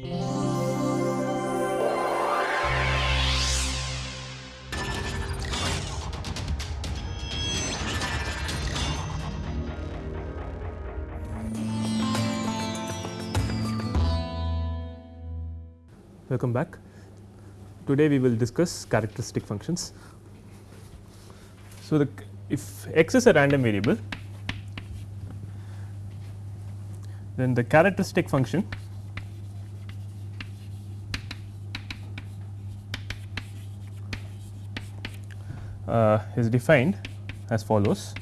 Welcome back. Today we will discuss characteristic functions. So, the if x is a random variable, then the characteristic function uh, is defined as follows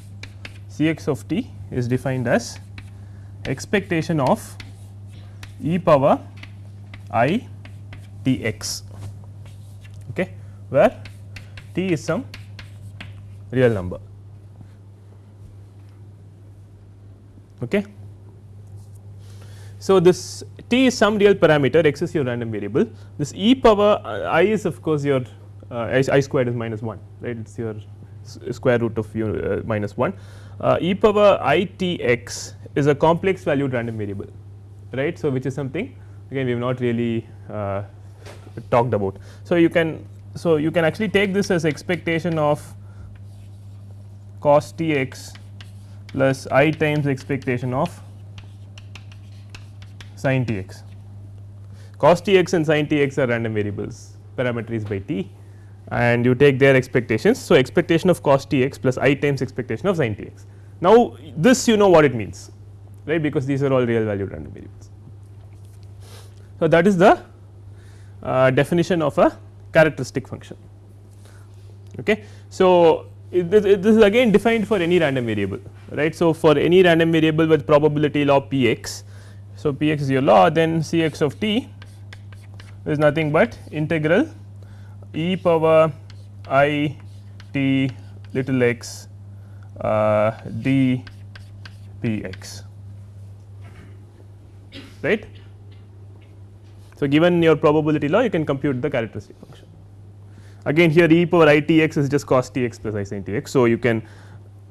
C x of t is defined as expectation of e power i t x okay, where t is some real number. Okay. So, this t is some real parameter x is your random variable this e power i is of course your I, I squared is minus 1 right it is your square root of your uh, minus 1 uh, e power i t x is a complex valued random variable right. So, which is something again we have not really uh, talked about. So, you can so you can actually take this as expectation of cos t x plus i times expectation of sin t x. Cos t x and sin t x are random variables parameters by t and you take their expectations. So, expectation of cos t x plus i times expectation of sin t x. Now, this you know what it means right because these are all real valued random variables. So, that is the uh, definition of a characteristic function. Okay. So, this, this is again defined for any random variable right. So, for any random variable with probability law p x. So, p x is your law then C x of t is nothing but integral e power i t little x uh, d p x right. So, given your probability law you can compute the characteristic function. Again here e power i t x is just cos t x plus i sin t x. So, you can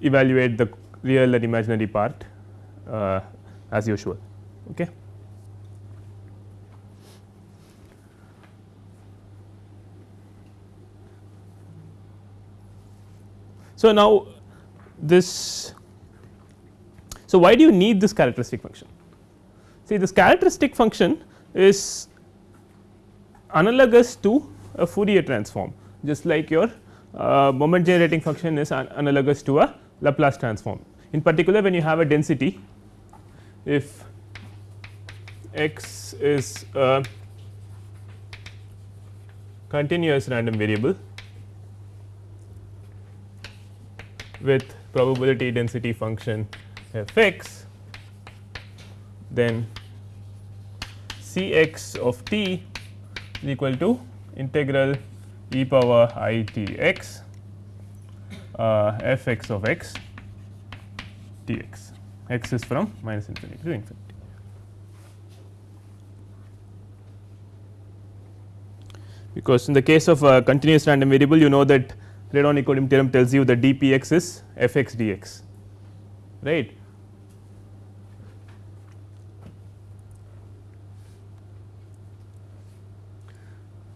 evaluate the real and imaginary part uh, as usual. Okay. So, now this so why do you need this characteristic function? See this characteristic function is analogous to a Fourier transform just like your uh, moment generating function is an analogous to a Laplace transform. In particular when you have a density if x is a continuous random variable with probability density function f x then C x of t is equal to integral e power i t x uh, f x of x d x, x is from minus infinity to infinity. Because in the case of a continuous random variable you know that Radon-Nikodym theorem tells you that d p x is f x d x right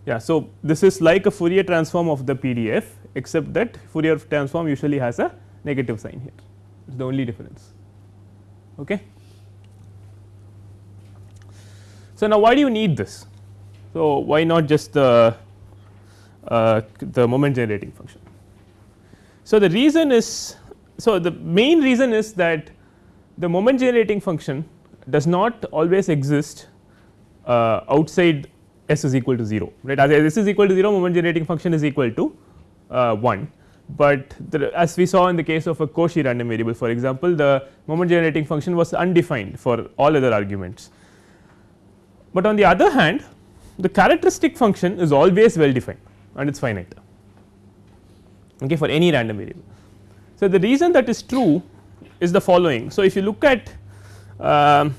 Yeah, so this is like a Fourier transform of the PDF except that Fourier transform usually has a negative sign here it is the only difference. Okay. So, now why do you need this? So, why not just the uh, the moment generating function? So, the reason is so the main reason is that the moment generating function does not always exist uh, outside s is equal to 0 right? As s is equal to 0 moment generating function is equal to uh, 1, but the, as we saw in the case of a Cauchy random variable for example the moment generating function was undefined for all other arguments. But on the other hand the characteristic function is always well defined and it is finite okay, for any random variable. So, the reason that is true is the following. So, if you look at um,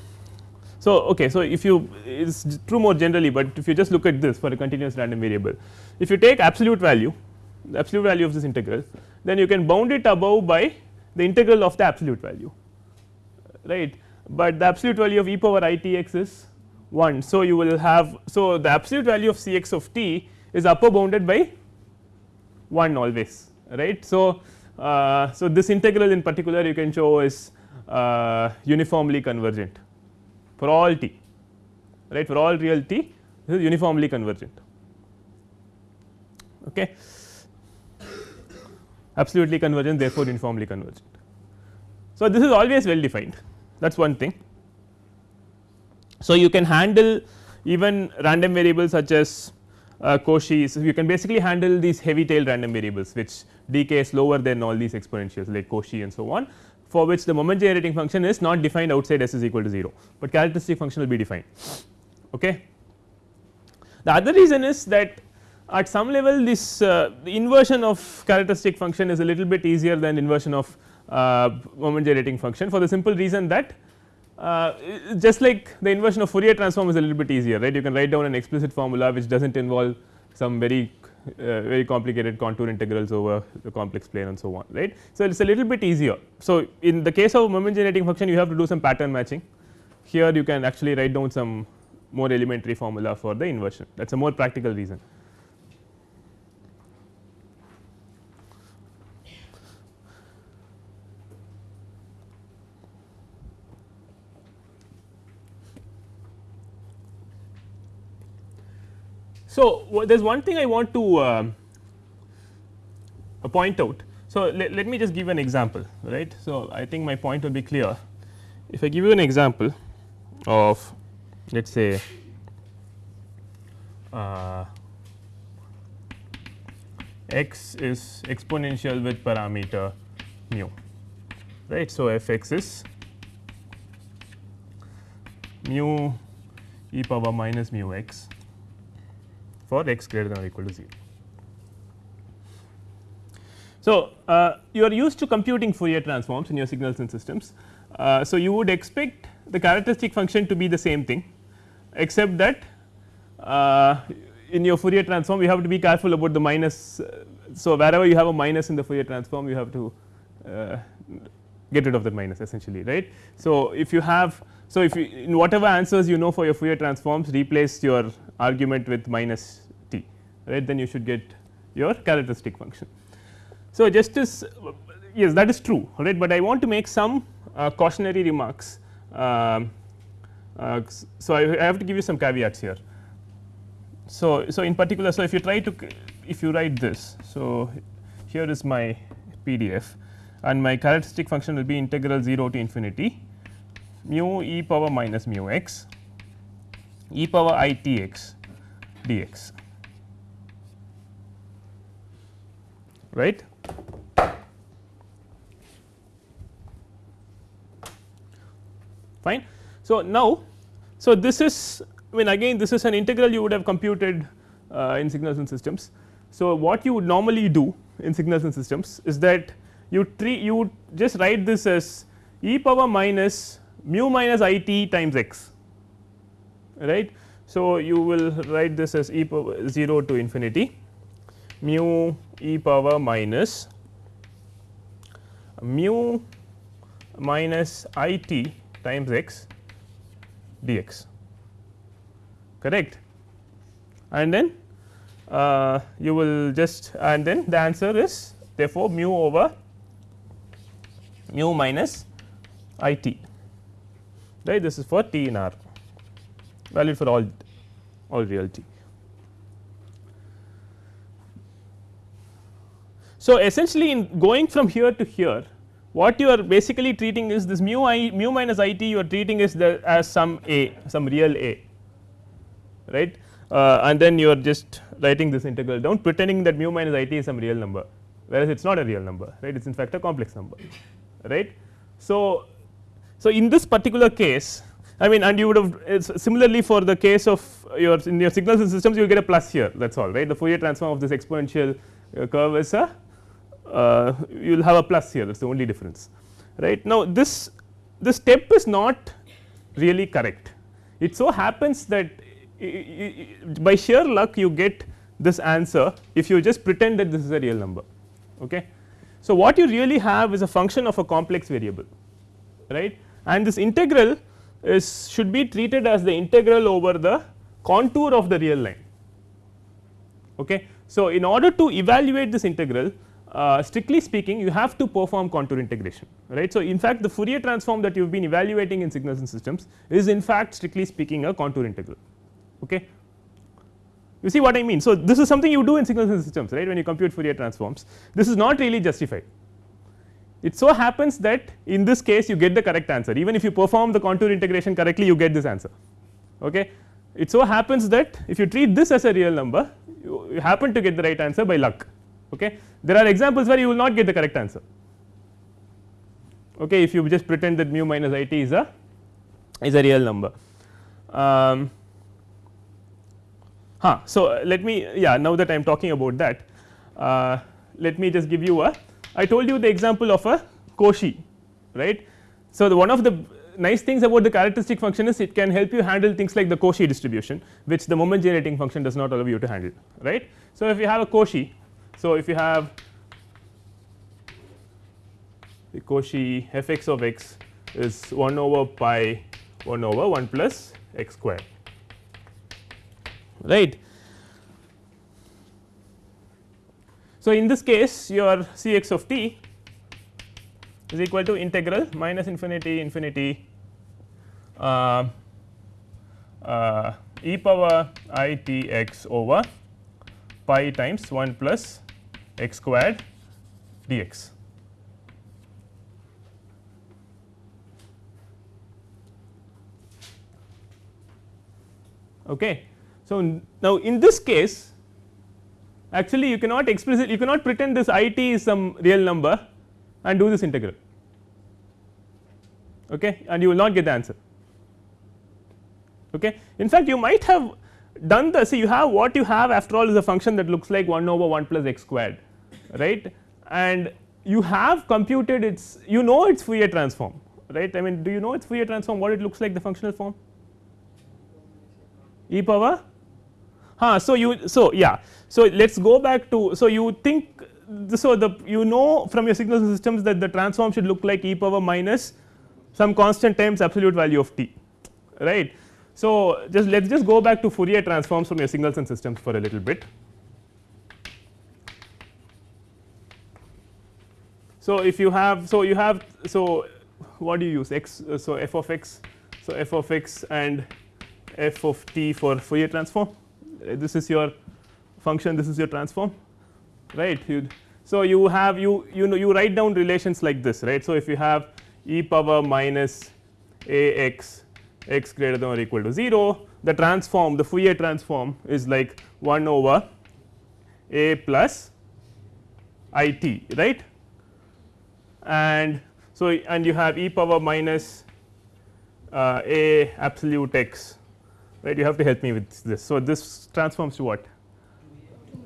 so, okay, so if you it is true more generally, but if you just look at this for a continuous random variable, if you take absolute value the absolute value of this integral then you can bound it above by the integral of the absolute value right, but the absolute value of e power i t x is 1. So, you will have so the absolute value of C x of t is upper bounded by 1 always right. So, uh, so this integral in particular you can show is uh, uniformly convergent for all t right for all real t this is uniformly convergent okay absolutely convergent therefore uniformly convergent. So, this is always well defined that is one thing. So, you can handle even random variables such as uh, Cauchy's you can basically handle these heavy tail random variables which decay lower than all these exponentials like Cauchy and so on for which the moment generating function is not defined outside s is equal to 0, but characteristic function will be defined. Okay. The other reason is that at some level this uh, the inversion of characteristic function is a little bit easier than inversion of uh, moment generating function for the simple reason that uh, just like the inversion of Fourier transform is a little bit easier right you can write down an explicit formula which does not involve some very uh, very complicated contour integrals over the complex plane and so on right. So, it is a little bit easier. So, in the case of moment generating function you have to do some pattern matching here you can actually write down some more elementary formula for the inversion that is a more practical reason. So, there is one thing I want to uh, point out. So, let, let me just give an example right. So, I think my point will be clear if I give you an example of let us say uh, x is exponential with parameter mu right. So, f x is mu e power minus mu x for x greater than or equal to 0. So, uh, you are used to computing Fourier transforms in your signals and systems. Uh, so, you would expect the characteristic function to be the same thing except that uh, in your Fourier transform you have to be careful about the minus. so, wherever you have a minus in the Fourier transform you have to uh, get rid of that minus essentially right. So, if you have so, if you in whatever answers you know for your Fourier transforms replace your argument with minus t right then you should get your characteristic function. So, just as yes that is true right, but I want to make some uh, cautionary remarks. Um, uh, so, I, I, have to give you some caveats here. So, so in particular, so if you try to if you write this, so here is my PDF and my characteristic function will be integral 0 to infinity mu e power minus mu x e power i t x dx right. Fine. So, now, so this is I mean again this is an integral you would have computed uh, in signals and systems. So, what you would normally do in signals and systems is that you treat you would just write this as e power minus mu minus i t times x right. So, you will write this as e power 0 to infinity. Mu e power minus mu minus i t times x dx correct? And then uh, you will just and then the answer is therefore mu over mu minus i t right this is for t in R valid for all all real t. So, essentially in going from here to here what you are basically treating is this mu i mu minus i t you are treating is the as some a some real a right uh, and then you are just writing this integral down pretending that mu minus i t is some real number whereas it is not a real number right it is in fact a complex number right. So, so, in this particular case I mean and you would have similarly for the case of your in your signals and systems you will get a plus here that is all right the Fourier transform of this exponential uh, curve is a uh, you will have a plus here that is the only difference right. Now, this this step is not really correct it so happens that by sheer luck you get this answer if you just pretend that this is a real number. Okay. So, what you really have is a function of a complex variable right and this integral is should be treated as the integral over the contour of the real line. Okay. So, in order to evaluate this integral uh, strictly speaking you have to perform contour integration right. So, in fact, the Fourier transform that you have been evaluating in signals and systems is in fact strictly speaking a contour integral. Okay. You see what I mean. So, this is something you do in signals and systems right when you compute Fourier transforms this is not really justified. It so happens that in this case you get the correct answer even if you perform the contour integration correctly you get this answer. Okay. It so happens that if you treat this as a real number you, you happen to get the right answer by luck. Okay. There are examples where you will not get the correct answer. Okay, if you just pretend that mu minus i t is a is a real number. Um, huh, so, let me yeah now that I am talking about that uh, let me just give you a I told you the example of a Cauchy right. So, the one of the nice things about the characteristic function is it can help you handle things like the Cauchy distribution which the moment generating function does not allow you to handle right. So, if you have a Cauchy so, if you have the Cauchy f x of x is 1 over pi 1 over 1 plus x square right. So, in this case your C x of t is equal to integral minus infinity infinity uh, uh, e power i t x over pi times 1 plus x squared dx. Okay. So, now in this case actually you cannot explicit you cannot pretend this i t is some real number and do this integral. Okay, and you will not get the answer. Okay. In fact, you might have done the see you have what you have after all is a function that looks like 1 over 1 plus x squared right? And you have computed its you know its Fourier transform right? I mean do you know its Fourier transform? What it looks like the functional form? E power huh so you so yeah. So let us go back to so you think so the you know from your signal systems that the transform should look like e power minus some constant times absolute value of t right? So just let us just go back to Fourier transforms from your signals and systems for a little bit. So, if you have so you have so what do you use? X so f of x so f of x and f of t for Fourier transform this is your function this is your transform right you so you have you you know you write down relations like this right? So if you have e power minus a x x greater than or equal to 0 the transform the Fourier transform is like 1 over a plus i t right? And so and you have e power minus uh, a absolute x right you have to help me with this. So, this transforms to what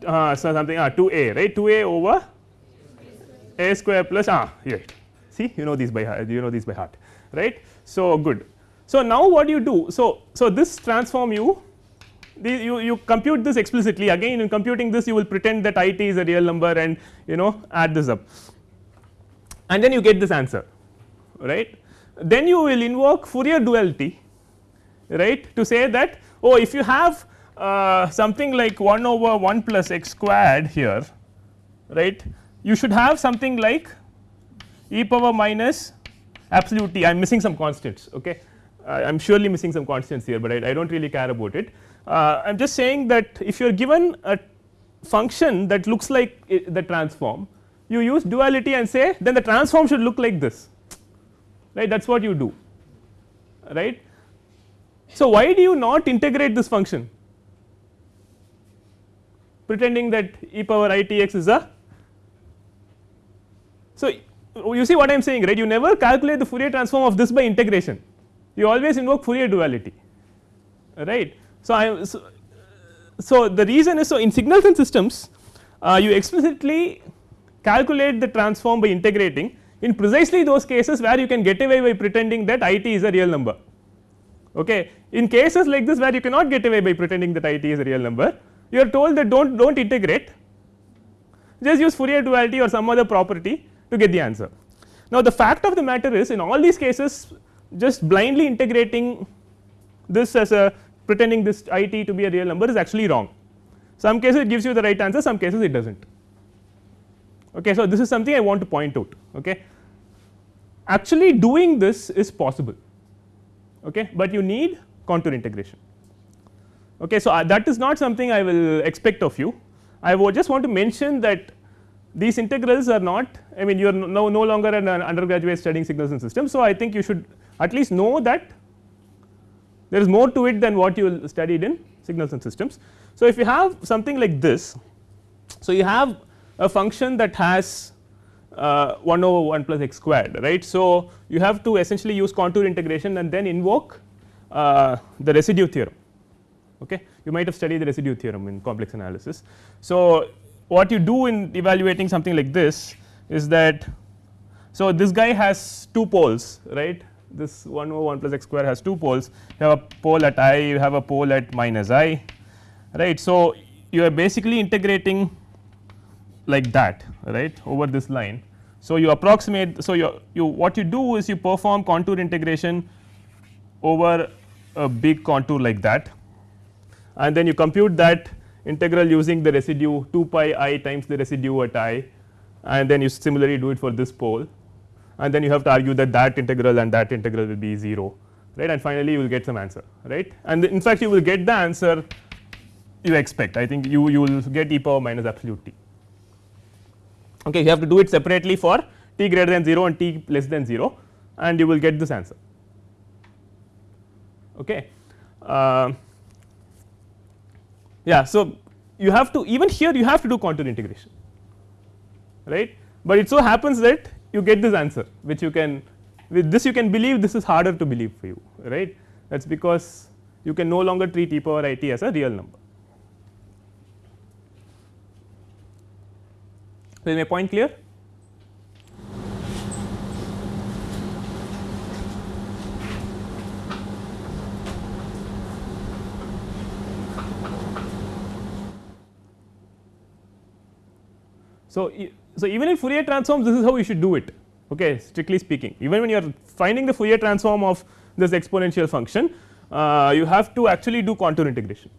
uh, so something uh, 2 a right 2 a over a square plus ah right see you know these by heart you know these by heart right. So, good. So, now what do you do so so this transform you you, you compute this explicitly again in computing this you will pretend that i t is a real number and you know add this up and then you get this answer right. Then you will invoke Fourier duality right? To say that oh if you have uh, something like 1 over 1 plus x squared here right? You should have something like e power minus absolute t. I am missing some constants okay? I am surely missing some constants here, but I, I do not really care about it. Uh, I am just saying that if you are given a function that looks like the transform you use duality and say then the transform should look like this right? That is what you do right. So, why do you not integrate this function pretending that e power i t x is a so you see what I am saying right you never calculate the Fourier transform of this by integration you always invoke Fourier duality right. So, I so, so the reason is so in signals and systems uh, you explicitly calculate the transform by integrating in precisely those cases where you can get away by pretending that i t is a real number. Okay. In cases like this where you cannot get away by pretending that i t is a real number you are told that do not do not integrate just use Fourier duality or some other property to get the answer. Now, the fact of the matter is in all these cases just blindly integrating this as a pretending this i t to be a real number is actually wrong. Some cases it gives you the right answer, some cases it does not. Okay. So, this is something I want to point out. Okay. Actually doing this is possible, okay, but you need contour integration. Okay. So, uh, that is not something I will expect of you. I just want to mention that these integrals are not I mean you are no, no longer an undergraduate studying signals and systems. So, I think you should at least know that there is more to it than what you studied in signals and systems. So, if you have something like this, so you have a function that has 1 over 1 plus x squared right. So, you have to essentially use contour integration and then invoke uh, the residue theorem. Okay. You might have studied the residue theorem in complex analysis. So, what you do in evaluating something like this is that so this guy has two poles right this 1 over 1 plus x square has two poles you have a pole at i you have a pole at minus i right. So, you are basically integrating like that right over this line. So, you approximate so you you what you do is you perform contour integration over a big contour like that. And then you compute that integral using the residue 2 pi i times the residue at i. And then you similarly do it for this pole. And then you have to argue that that integral and that integral will be 0 right? And finally you will get some answer right? And in fact you will get the answer you expect. I think you you will get e power minus absolute t okay you have to do it separately for t greater than 0 and t less than 0 and you will get this answer. Okay uh, yeah so you have to even here you have to do contour integration right? But it so happens that you get this answer which you can with this you can believe this is harder to believe for you right? That is because you can no longer treat e power i t as a real number. Is my point clear? So, so even in Fourier transforms this is how you should do it okay strictly speaking even when you are finding the Fourier transform of this exponential function uh, you have to actually do contour integration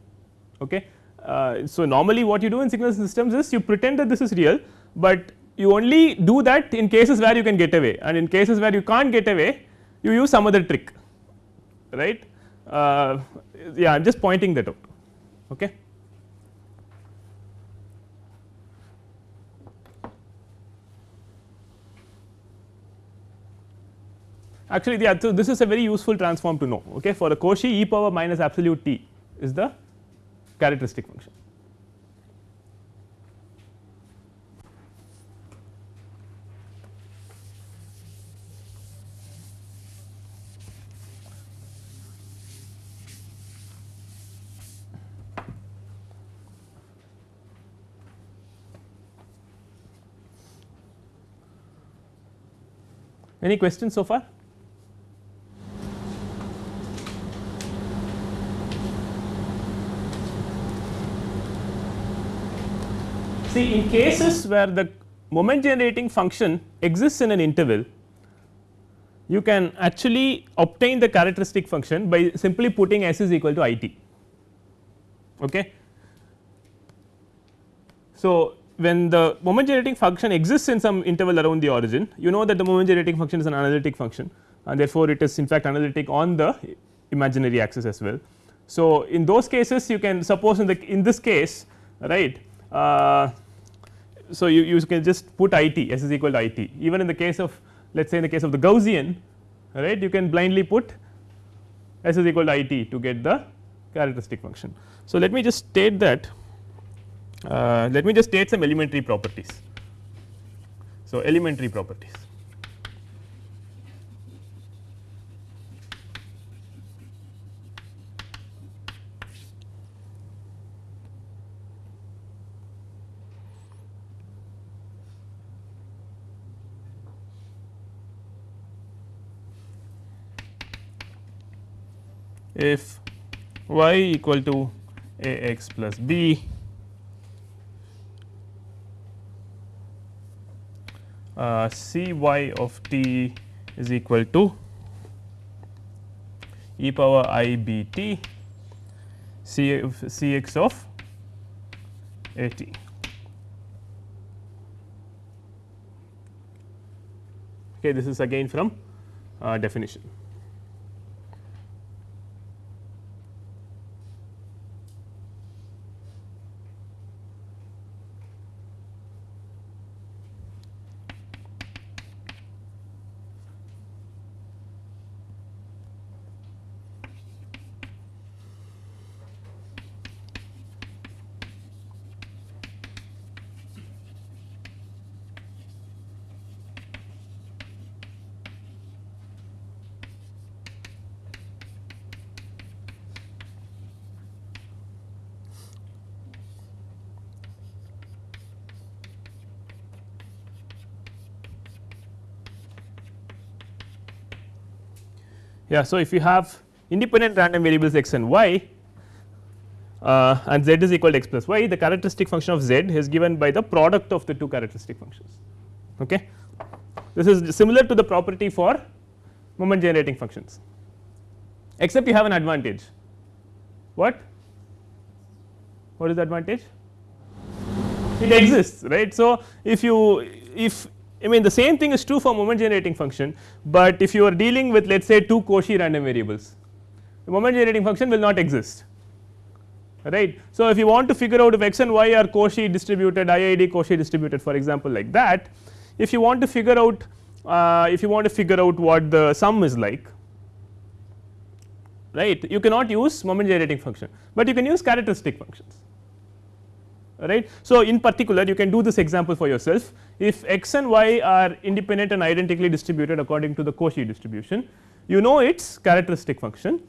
okay. Uh, so, normally what you do in signal systems is you pretend that this is real, but you only do that in cases where you can get away and in cases where you can't get away you use some other trick right. Uh, yeah I am just pointing that out okay. actually yeah, so this is a very useful transform to know okay for a Cauchy e power minus absolute t is the characteristic function. Any questions so far? See in cases where the moment generating function exists in an interval, you can actually obtain the characteristic function by simply putting s is equal to i t. Okay. So, when the moment generating function exists in some interval around the origin, you know that the moment generating function is an analytic function and therefore, it is in fact analytic on the imaginary axis as well. So, in those cases you can suppose in the in this case right uh, so you, you can just put i t s is equal to i t even in the case of let us say in the case of the Gaussian right you can blindly put s is equal to i t to get the characteristic function. So, let me just state that uh, let me just state some elementary properties. So, elementary properties if y equal to a x plus b uh, c y of t is equal to e power i b t c c x of a t. Okay, this is again from uh, definition. Yeah, so if you have independent random variables x and y uh, and z is equal to x plus y, the characteristic function of z is given by the product of the two characteristic functions. Okay. This is similar to the property for moment generating functions, except you have an advantage. What? What is the advantage? It exists, right. So, if you if I mean the same thing is true for moment generating function, but if you are dealing with let us say two Cauchy random variables, the moment generating function will not exist right. So, if you want to figure out if x and y are Cauchy distributed IID Cauchy distributed for example like that, if you want to figure out uh, if you want to figure out what the sum is like right you cannot use moment generating function, but you can use characteristic functions right. So, in particular you can do this example for yourself if x and y are independent and identically distributed according to the Cauchy distribution you know its characteristic function.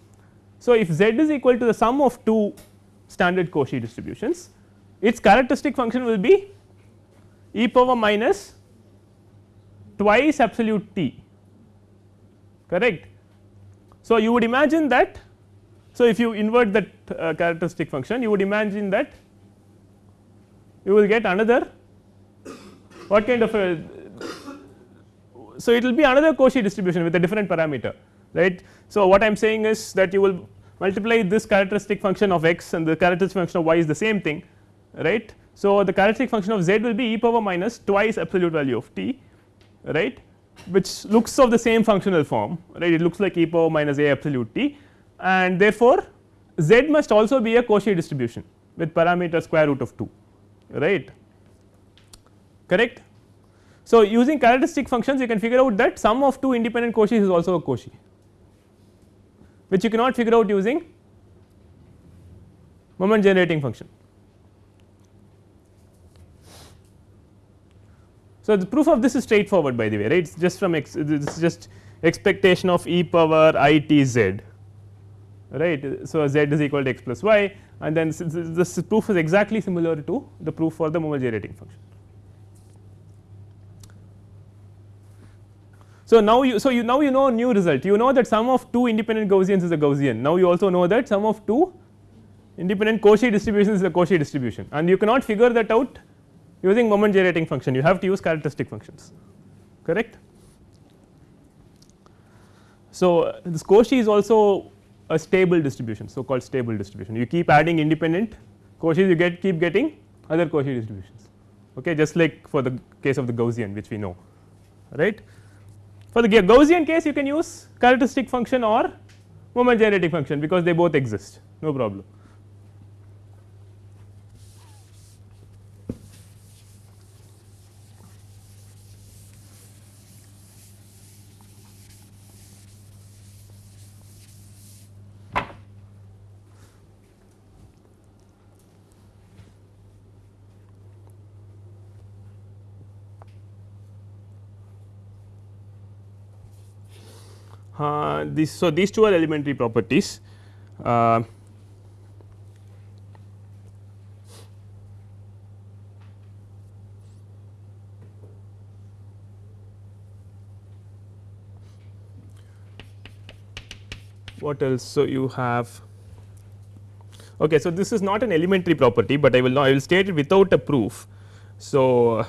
So, if z is equal to the sum of two standard Cauchy distributions its characteristic function will be e power minus twice absolute t correct. So, you would imagine that so if you invert that uh, characteristic function you would imagine that you will get another what kind of a so it will be another Cauchy distribution with a different parameter right. So, what I am saying is that you will multiply this characteristic function of x and the characteristic function of y is the same thing right. So, the characteristic function of z will be e power minus twice absolute value of t right which looks of the same functional form right it looks like e power minus a absolute t and therefore, z must also be a Cauchy distribution with parameter square root of 2 right correct. So, using characteristic functions you can figure out that sum of two independent Cauchys is also a Cauchy which you cannot figure out using moment generating function. So, the proof of this is straightforward by the way right it is just from this is just expectation of e power i t z right. So, z is equal to x plus y and then this proof is exactly similar to the proof for the moment generating function. So, now you so you now you know a new result you know that sum of two independent Gaussians is a Gaussian now you also know that sum of two independent Cauchy distributions is a Cauchy distribution and you cannot figure that out using moment generating function you have to use characteristic functions correct. So, this Cauchy is also a stable distribution so called stable distribution you keep adding independent Cauchys you get keep getting other Cauchy distributions okay just like for the case of the Gaussian which we know right. For the Gaussian case you can use characteristic function or moment generating function because they both exist no problem. Uh, this so these two are elementary properties. Uh, what else? So you have okay so this is not an elementary property but i will not i will state it without a proof. So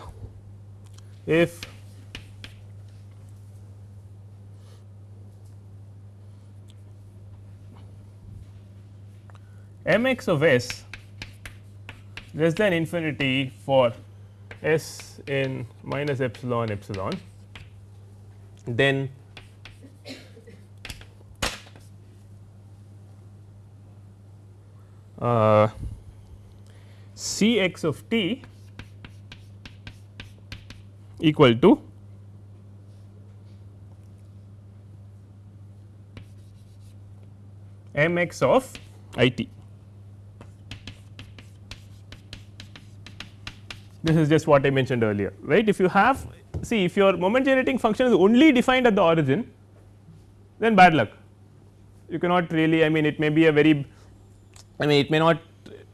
if m x of s less than infinity for s in minus epsilon epsilon, then uh, C x of t equal to m x of i t. This is just what I mentioned earlier right. If you have see if your moment generating function is only defined at the origin then bad luck you cannot really I mean it may be a very I mean it may not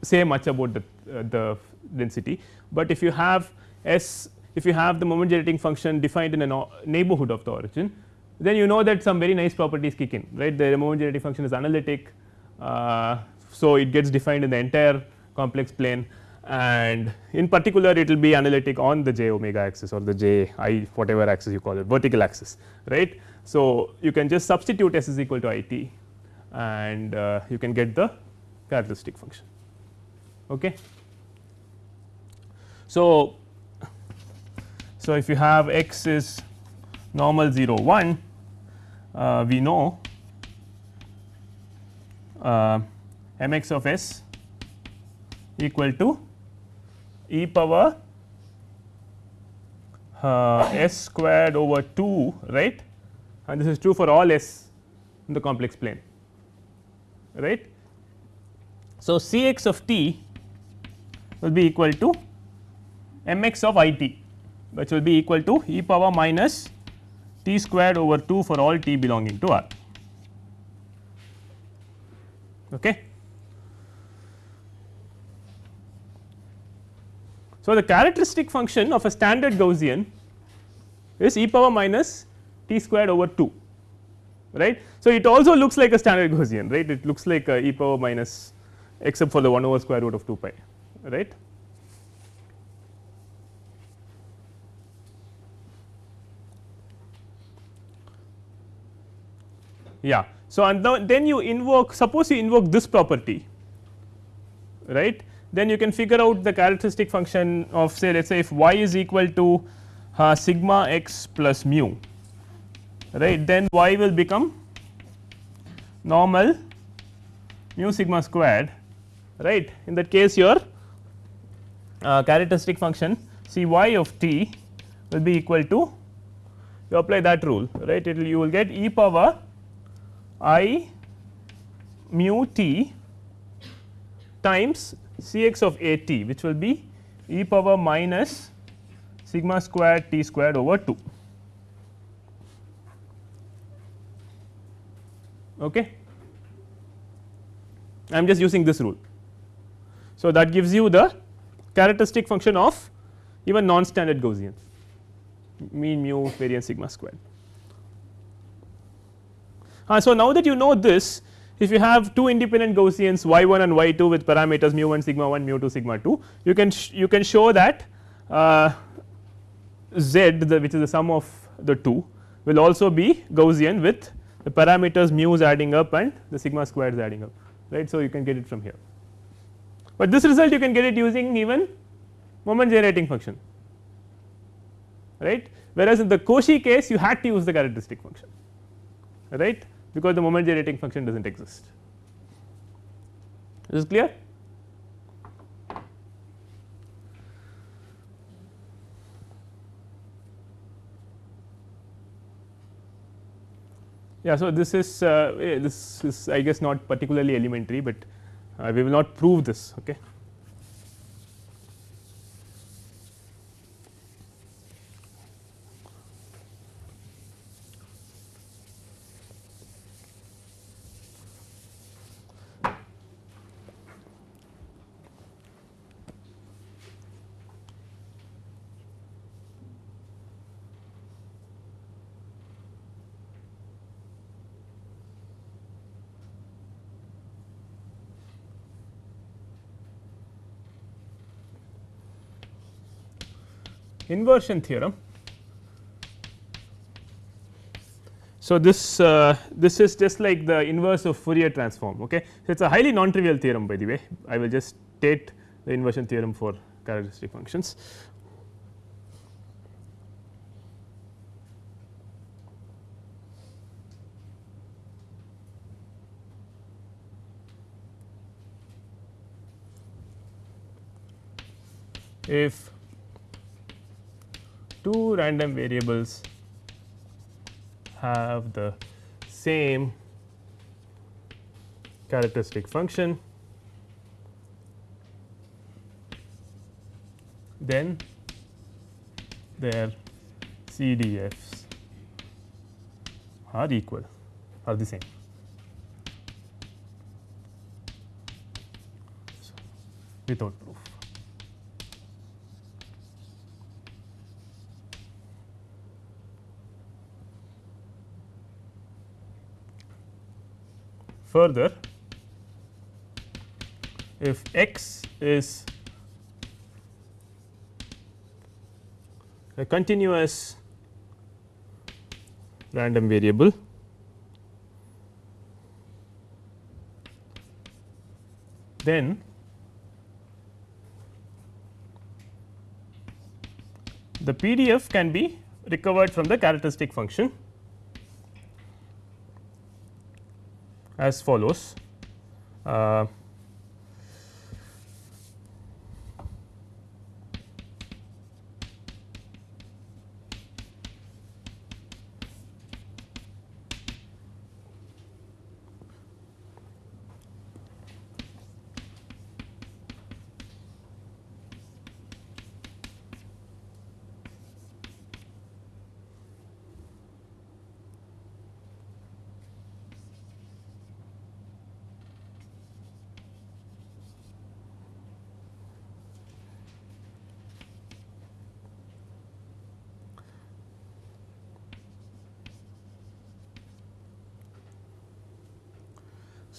say much about the, uh, the density, but if you have S if you have the moment generating function defined in a neighborhood of the origin then you know that some very nice properties kick in right the moment generating function is analytic. Uh, so, it gets defined in the entire complex plane and in particular it will be analytic on the j omega axis or the j i whatever axis you call it vertical axis right. So, you can just substitute s is equal to i t and uh, you can get the characteristic function. Okay. So, so if you have x is normal 0 1 uh, we know uh, m x of s equal to e power uh, s squared over 2 right and this is true for all s in the complex plane right. So, C x of t will be equal to m x of i t which will be equal to e power minus t squared over 2 for all t belonging to R. Okay. So, the characteristic function of a standard Gaussian is e power minus t squared over 2 right. So, it also looks like a standard Gaussian right it looks like e power minus except for the 1 over square root of 2 pi right. Yeah. So, and then you invoke suppose you invoke this property right then you can figure out the characteristic function of say let us say if y is equal to uh, sigma x plus mu right? Then y will become normal mu sigma squared right? In that case your uh, characteristic function c y of t will be equal to you apply that rule right? It will you will get e power i mu t times C x of a t which will be e power minus sigma squared t squared over 2. Okay. I am just using this rule. So, that gives you the characteristic function of even non standard Gaussian mean mu variance sigma squared. Uh, so, now that you know this if you have two independent Gaussians y 1 and y 2 with parameters mu 1 sigma 1 mu 2 sigma 2 you can you can show that uh, z the which is the sum of the two will also be Gaussian with the parameters mu is adding up and the sigma square is adding up right. So, you can get it from here, but this result you can get it using even moment generating function right? Whereas in the Cauchy case you had to use the characteristic function right because the moment generating function does not exist. Is this clear? Yeah, so this is uh, this is I guess not particularly elementary, but uh, we will not prove this. Okay. Inversion theorem. So, this uh, this is just like the inverse of Fourier transform. Okay. So, it is a highly non trivial theorem by the way I will just state the inversion theorem for characteristic functions. if two random variables have the same characteristic function, then their CDFs are equal are the same. Without proof. Further, if x is a continuous random variable then the PDF can be recovered from the characteristic function as follows. Uh,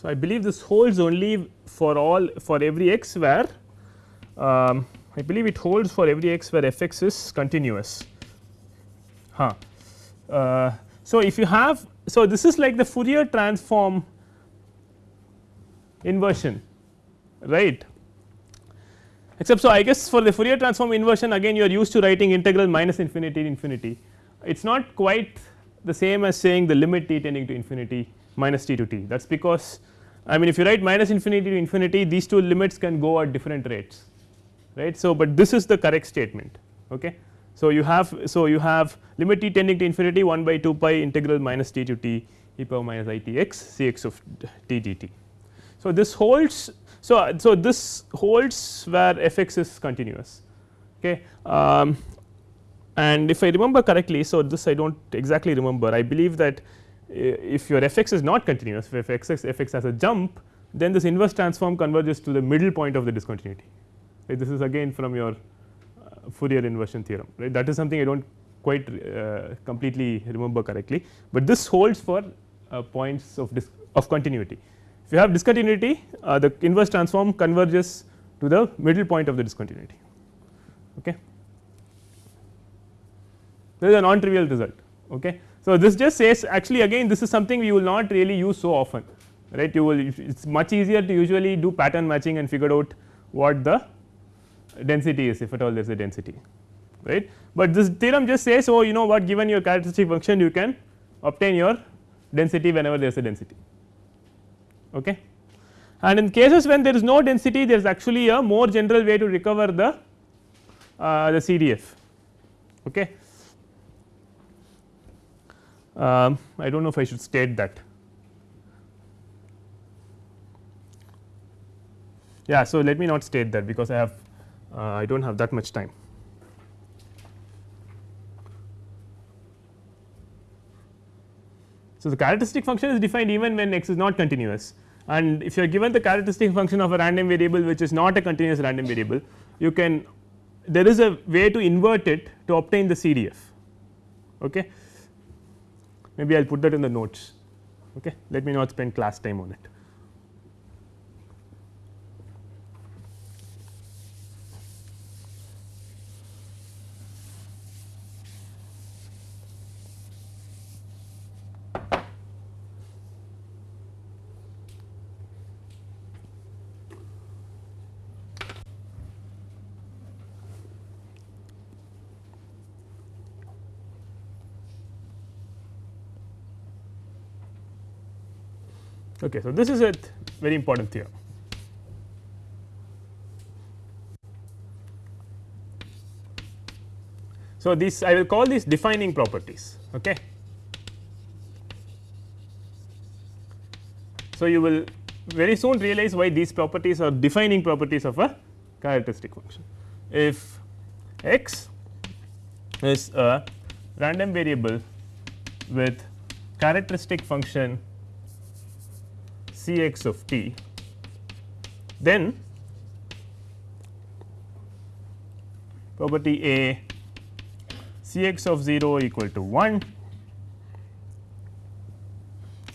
So, I believe this holds only for all for every x where um, I believe it holds for every x where f x is continuous. Huh. Uh, so, if you have so this is like the Fourier transform inversion right except so I guess for the Fourier transform inversion again you are used to writing integral minus infinity to infinity it is not quite the same as saying the limit t tending to infinity minus t to t that is because I mean if you write minus infinity to infinity these two limits can go at different rates right. So, but this is the correct statement ok. So, you have so you have limit t tending to infinity 1 by 2 pi integral minus t to t e power minus i t x c x of t dt. So, this holds so, so this holds where f x is continuous okay. Um, and if I remember correctly so this I do not exactly remember I believe that if your f x is not continuous if f x f x has a jump then this inverse transform converges to the middle point of the discontinuity right. This is again from your uh, Fourier inversion theorem right that is something I do not quite uh, completely remember correctly, but this holds for uh, points of of continuity. If you have discontinuity uh, the inverse transform converges to the middle point of the discontinuity. Okay. This is a non trivial result. Okay. So, this just says actually again this is something we will not really use so often right you will it is much easier to usually do pattern matching and figure out what the density is if at all there is a density right. But this theorem just says oh you know what given your characteristic function you can obtain your density whenever there is a density okay. And in cases when there is no density there is actually a more general way to recover the uh, the CDF okay um, I do not know if I should state that. Yeah, so let me not state that because I have uh, I do not have that much time. So, the characteristic function is defined even when x is not continuous and if you are given the characteristic function of a random variable which is not a continuous random variable you can there is a way to invert it to obtain the CDF. Okay maybe I will put that in the notes okay let me not spend class time on it. Okay, so, this is a very important theorem. So, this I will call these defining properties. Okay. So, you will very soon realize why these properties are defining properties of a characteristic function. If x is a random variable with characteristic function C x of t, then property A C x of 0 equal to 1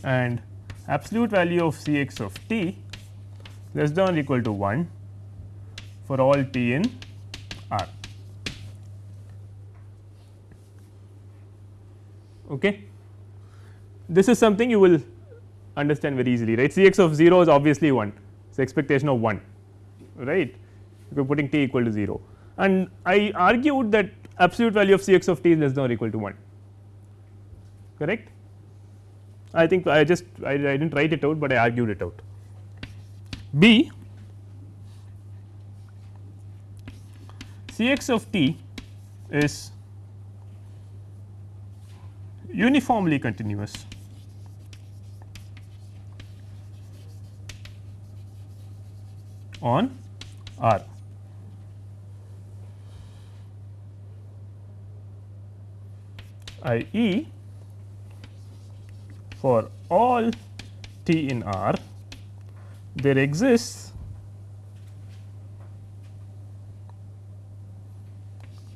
and absolute value of C x of t less than or equal to 1 for all t in R. Okay. This is something you will understand very easily right? C x of 0 is obviously 1 it is expectation of 1 right? You are putting t equal to 0 and I argued that absolute value of C x of t is less than or equal to 1 correct. I think I just I, I did not write it out, but I argued it out. B C x of t is uniformly continuous on R. i. e. for all t in R there exists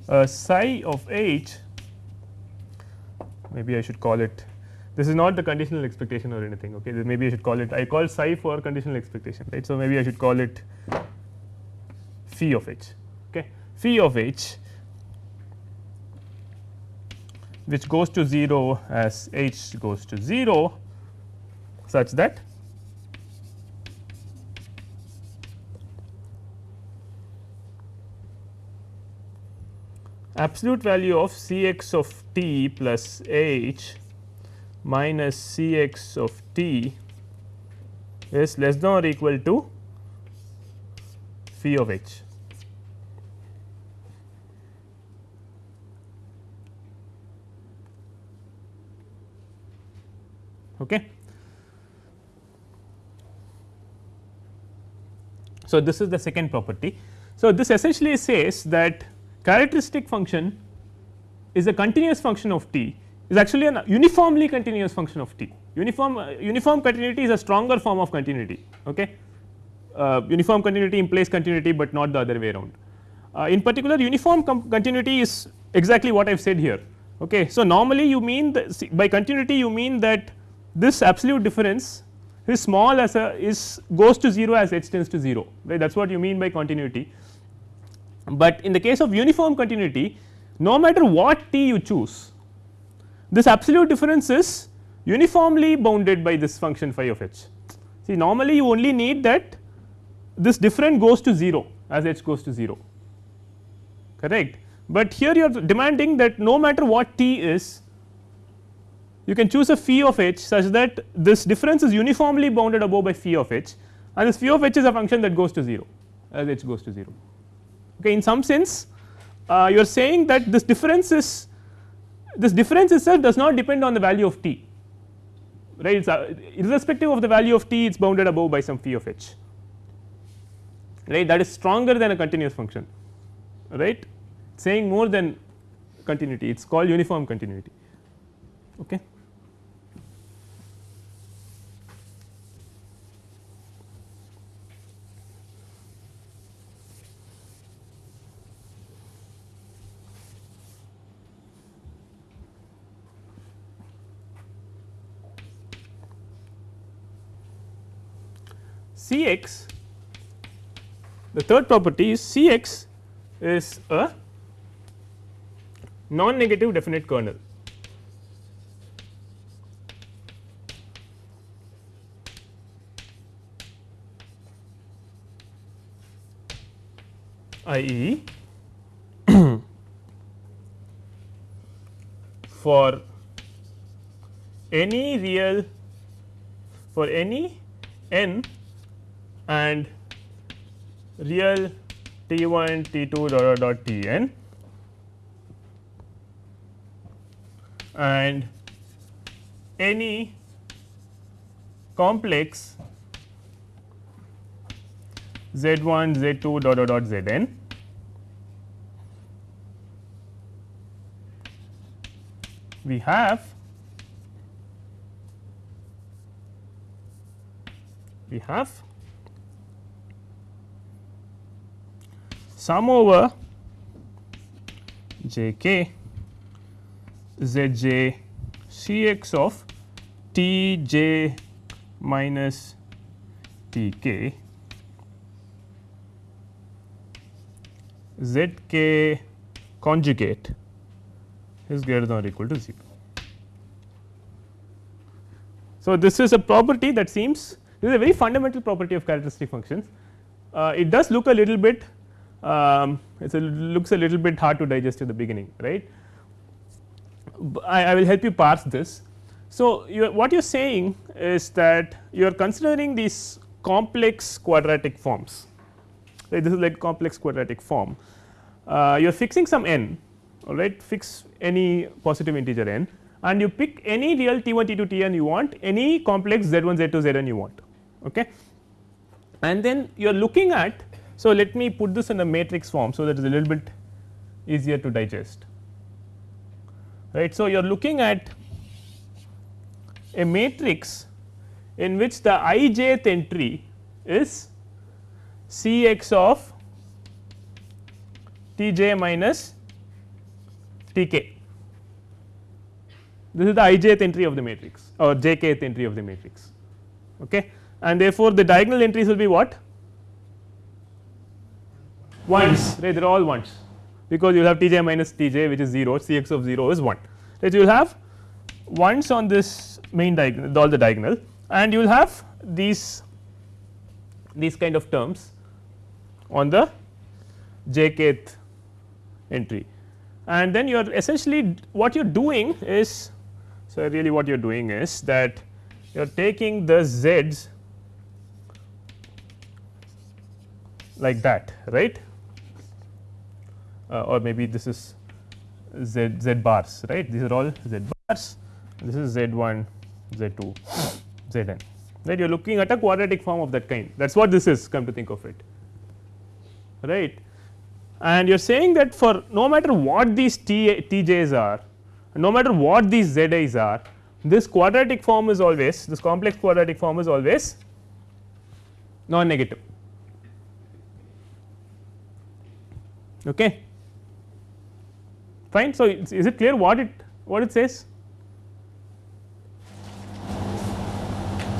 a psi of h maybe I should call it this is not the conditional expectation or anything okay maybe I should call it I call psi for conditional expectation right. So, maybe I should call it phi of h okay phi of h which goes to 0 as h goes to 0 such that absolute value of C x of t plus h minus C x of t is less than or equal to phi of h. Okay. So, this is the second property. So, this essentially says that characteristic function is a continuous function of t is actually a uniformly continuous function of t. Uniform uh, uniform continuity is a stronger form of continuity. Okay. Uh, uniform continuity implies continuity, but not the other way around. Uh, in particular uniform continuity is exactly what I have said here. Okay. So, normally you mean the, by continuity you mean that this absolute difference is small as a is goes to 0 as h tends to 0 right that is what you mean by continuity. But in the case of uniform continuity no matter what t you choose this absolute difference is uniformly bounded by this function phi of h. See normally you only need that this difference goes to 0 as h goes to 0 correct, but here you are demanding that no matter what t is you can choose a phi of h such that this difference is uniformly bounded above by phi of h and this phi of h is a function that goes to 0 as h goes to 0. Okay. In some sense uh, you are saying that this difference is this difference itself does not depend on the value of t right it is uh, irrespective of the value of t it is bounded above by some phi of h right that is stronger than a continuous function right saying more than continuity it is called uniform continuity. Okay. C x the third property is C x is a non negative definite kernel. i. e. for any real for any n and real t 1 t 2 dot dot dot t n. And any complex z 1 z 2 dot dot dot z n we have we have sum over j k z j c x of t j minus t k z k conjugate is greater than or equal to 0. So, this is a property that seems this is a very fundamental property of characteristic functions. Uh, it does look a little bit um, it looks a little bit hard to digest at the beginning right. I, I will help you parse this. So, you what you are saying is that you are considering these complex quadratic forms right this is like complex quadratic form. Uh, you are fixing some n all right fix any positive integer n and you pick any real t 1 t 2 t n you want any complex z 1 z 2 z n you want okay. and then you are looking at. So, let me put this in a matrix form. So, that is a little bit easier to digest right. So, you are looking at a matrix in which the i jth entry is C x of T j minus T k. This is the i jth entry of the matrix or j kth entry of the matrix. Okay. And therefore, the diagonal entries will be what? Ones, right? They are all ones because you have T j minus T j which is 0, C x of 0 is 1. Right? You will have ones on this main diagonal, all the diagonal, and you will have these these kind of terms on the j kth entry and then you are essentially what you are doing is so really what you are doing is that you are taking the z's like that right Uh, or maybe this is z z bars right? These are all z bars. This is z 1 z 2 z n right? You are looking at a quadratic form of that kind. That is what this is come to think of it. Right? And you are saying that for no matter what these T, Tj's are no matter what these Zi's are this quadratic form is always this complex quadratic form is always non negative okay fine. So is it clear what it what it says?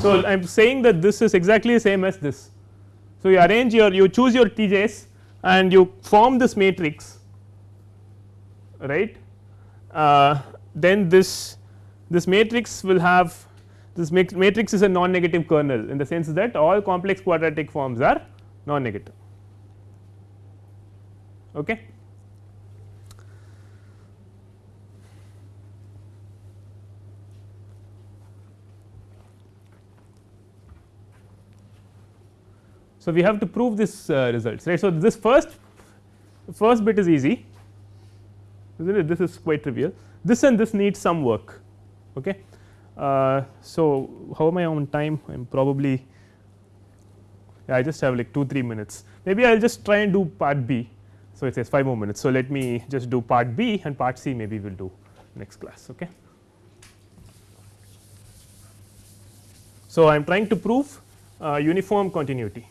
So i am saying that this is exactly the same as this. So you arrange your you choose your tj's and you form this matrix right? Uh, then this this matrix will have this matrix is a non negative kernel in the sense that all complex quadratic forms are non negative okay So, we have to prove this uh, results right. So, this first first bit is easy is not it this is quite trivial this and this needs some work. Okay. Uh, so, how am I on time I am probably yeah, I just have like 2 3 minutes maybe I will just try and do part B. So, it says 5 more minutes. So, let me just do part B and part C maybe we will do next class. Okay. So, I am trying to prove uh, uniform continuity.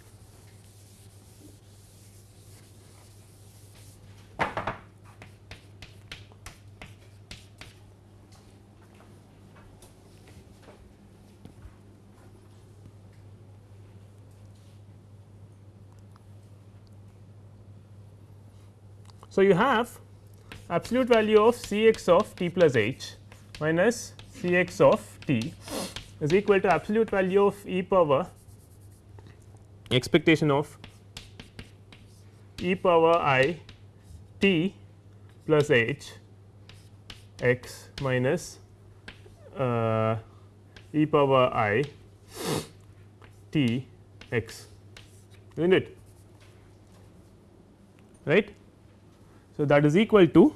So, you have absolute value of C x of t plus h minus C x of t is equal to absolute value of e power expectation of? e power i t plus h x minus uh, e power i T x. Is not it? Right. So, that is equal to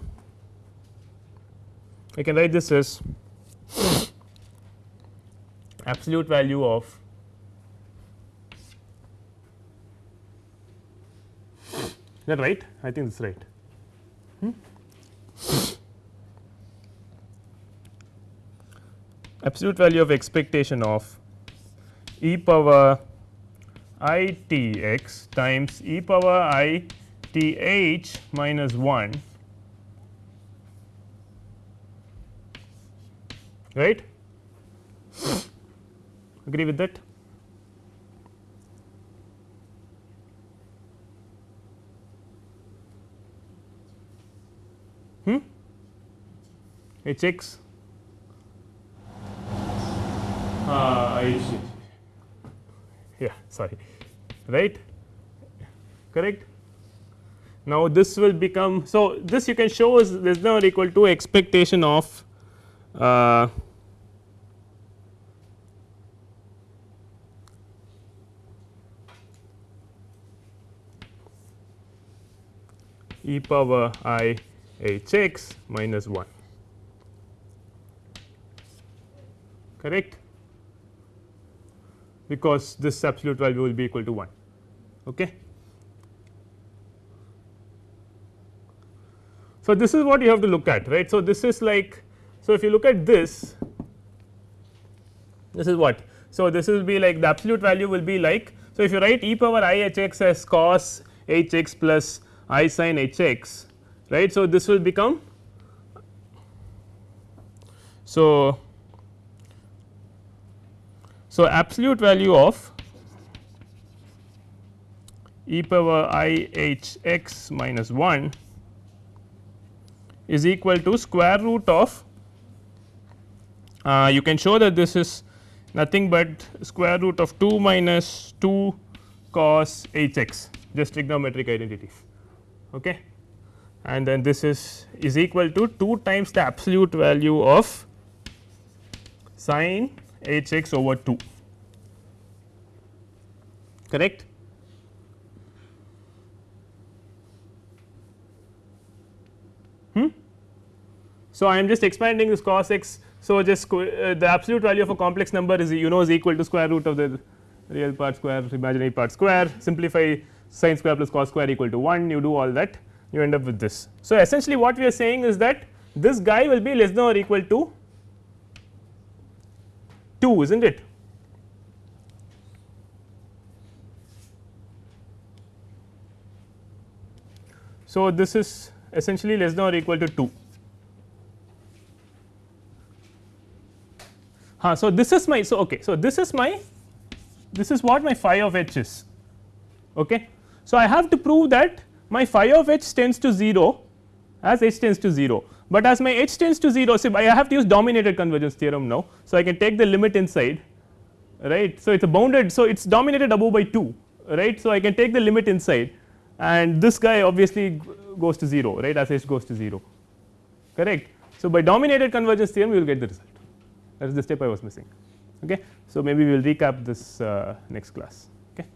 I can write this as absolute value of is that right I think this is right. Hmm? absolute value of expectation of e power i t x times e power i t h minus 1 right? Agree with that? Hmm? H x. Uh, yeah sorry. Right? Correct now this will become so this you can show is less than or equal to expectation of uh, e power i h x minus 1 correct because this absolute value will be equal to 1. Okay. So, this is what you have to look at right. So, this is like so if you look at this this is what. So, this will be like the absolute value will be like so if you write e power i h x as cos h x plus i sin h x right. So, this will become so so, absolute value of e power i h x minus 1 is equal to square root of uh, you can show that this is nothing but square root of 2 minus 2 cos h x just trigonometric identities okay. and then this is is equal to 2 times the absolute value of sine h x over 2 correct. Hmm? So, I am just expanding this cos x. So, just uh, the absolute value of a complex number is you know is equal to square root of the real part square imaginary part square simplify sin square plus cos square equal to 1 you do all that you end up with this. So, essentially what we are saying is that this guy will be less than or equal to 2 is not it. So, this is essentially less than or equal to 2. Huh, so, this is my so okay. So, this is my this is what my phi of h is. Okay. So, I have to prove that my phi of h tends to 0 as h tends to 0, but as my h tends to 0 so I have to use dominated convergence theorem now. So, I can take the limit inside right. So, it is a bounded so it is dominated above by 2 right. So, I can take the limit inside and this guy obviously goes to 0 right as h goes to 0 correct. So, by dominated convergence theorem we will get the result that is the step I was missing. Okay. So, maybe we will recap this uh, next class okay.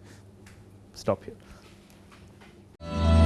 stop here.